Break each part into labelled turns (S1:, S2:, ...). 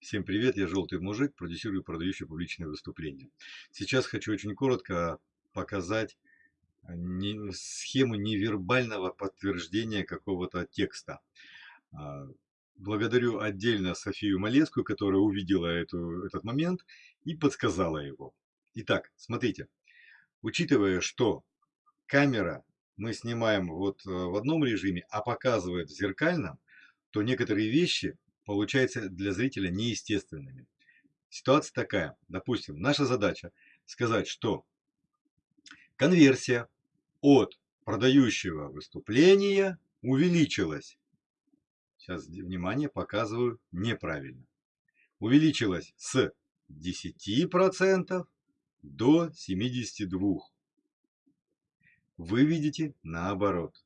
S1: Всем привет, я Желтый Мужик, продюсирую и продающий публичные выступления. Сейчас хочу очень коротко показать э, схему невербального подтверждения какого-то текста. А, благодарю отдельно Софию Малецкую, которая увидела эту, этот момент и подсказала его. Итак, смотрите, учитывая, что камера мы снимаем вот э, в одном режиме, а показывает в зеркальном, то некоторые вещи получаются для зрителя неестественными. Ситуация такая. Допустим, наша задача сказать, что конверсия от продающего выступления увеличилась. Сейчас, внимание, показываю неправильно. Увеличилась с 10% до 72%. Вы видите наоборот.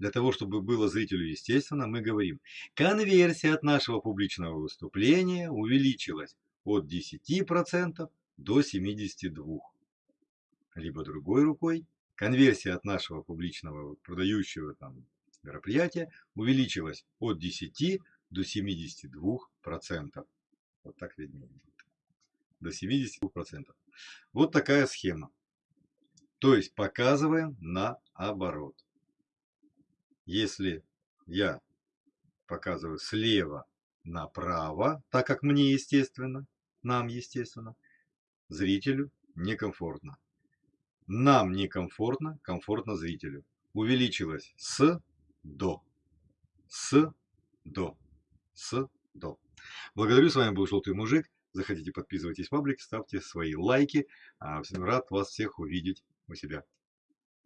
S1: Для того, чтобы было зрителю естественно, мы говорим, конверсия от нашего публичного выступления увеличилась от 10% до 72%. Либо другой рукой, конверсия от нашего публичного продающего там, мероприятия увеличилась от 10 до 72%. Вот так виднее. До 72%. Вот такая схема. То есть показываем наоборот. Если я показываю слева направо, так как мне естественно, нам естественно, зрителю некомфортно. Нам некомфортно, комфортно зрителю. Увеличилось с до. С до. С до. Благодарю, с вами был Желтый Мужик. Заходите, подписывайтесь в паблик, ставьте свои лайки. А, рад вас всех увидеть у себя.